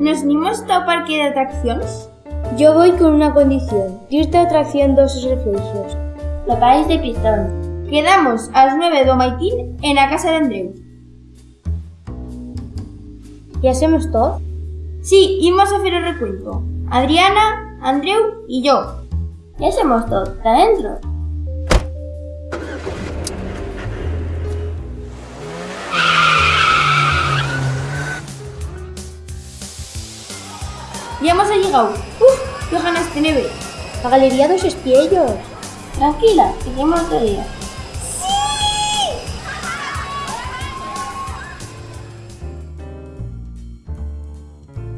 nos unimos ao parque de atraccións? Yo voy con una condición, irte a atracción dos refugios. No país de pistón. Quedamos ás 9 do maitín en a casa de Andreu. ¿Y hacemos todo? Sí, imos a hacer o recuento. Adriana, Andreu y yo. Ya hacemos todo. ¿Está dentro? Ya hemos llegado. ¡Uf! ¡Qué ganas de neve! La galería dos espiellos. Tranquila, seguimos otro día.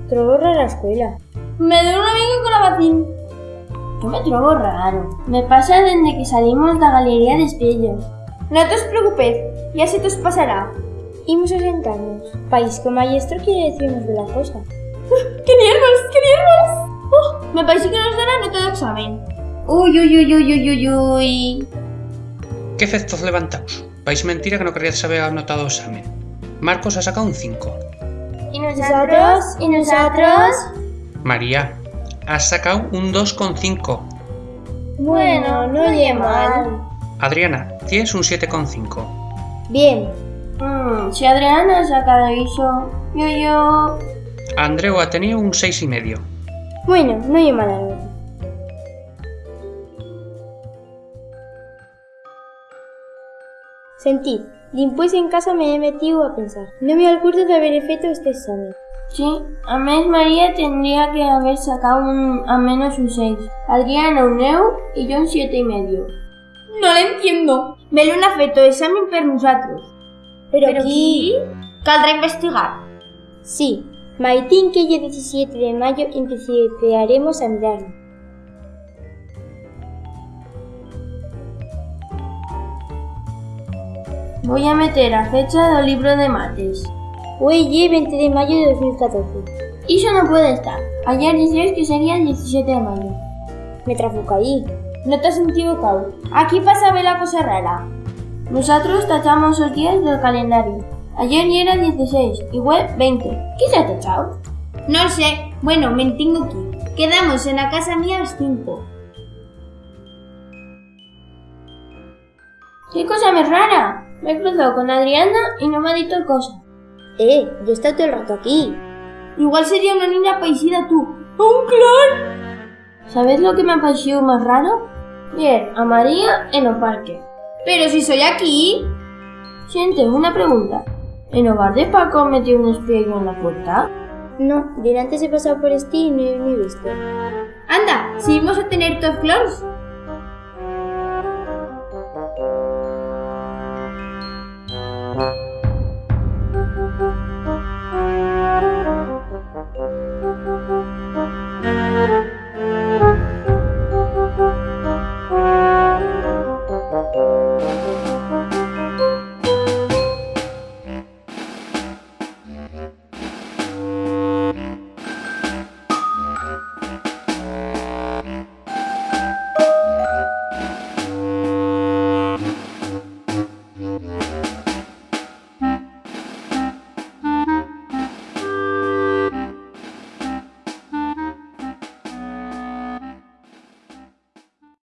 Troborra a la escuela. Me doy un amigo con la vacín. Yo me trobo raro. Me pasa desde que salimos da galería de espellos. No te os preocupes, ya se te os pasará. Imos a sentarnos. País que o maestro quiere decirnos de la cosa. ¡Qué nervios! ¡Qué nervios! Oh, me parece que nos dará nota de examen. Uy, uy, uy, uy, uy, uy, uy. ¿Qué efectos levantaos? Vais mentira que no queríais haber anotado examen. Marcos ha sacado un 5. ¿Y nosotros? ¿Y nosotros? María, has sacado un 2,5. Bueno, no oye mal. Adriana, tienes un 7,5. Bien. Mm, si Adriana ha sacado eso, yo, yo... Andreu ha tenido un 6,5. Bueno, no oye mala nota. Sentid, después en casa me he metido a pensar. No me acuerdo de haber hecho este examen. Sí, a mes María tendría que haber sacado un, a menos un 6. Adriana un 9 y yo un 7 y medio. No le entiendo. Me l'han fet o examen per nosaltres. Pero, Pero aquí... Caldrá investigar. Sí, Maitín que lle 17 de maio empezaremos a mirarlo. Voy a meter a fecha do libro de mates. Oye, 20 de maio de 2014. Iso non pode estar. Ayer dices que sería el 17 de maio. Me trafucaí. Non te has equivocado. Aquí pasa a ver a cosa rara. Nosotros tachamos os días del calendario. Ayer ya era 16, igual 20. ¿Qué se ha tachado? No sé. Bueno, me tengo que ir. Quedamos en la casa mía a las 5. ¿Qué cosa más rara? Me he cruzado con Adriana y no me ha dicho cosa. Eh, yo he estado todo el rato aquí. Igual sería una niña paisida tú. ¡Un clan! ¿Sabes lo que me ha parecido más raro? Ver a María en el parque. Pero si soy aquí. Siente, una pregunta. ¿En hogar de Paco metió un espejo en la puerta? No, delante he pasado por este y no he visto. Anda, si vamos a tener todos clones.